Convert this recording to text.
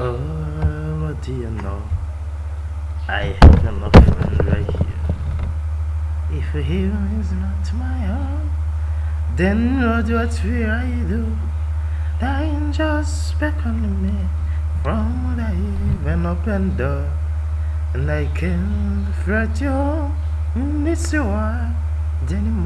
oh what do you know? I have enough friends right here. If a hero is not my own, then what will I do? Dying just beckoned me from the even open door, and I can't fret you. It's your then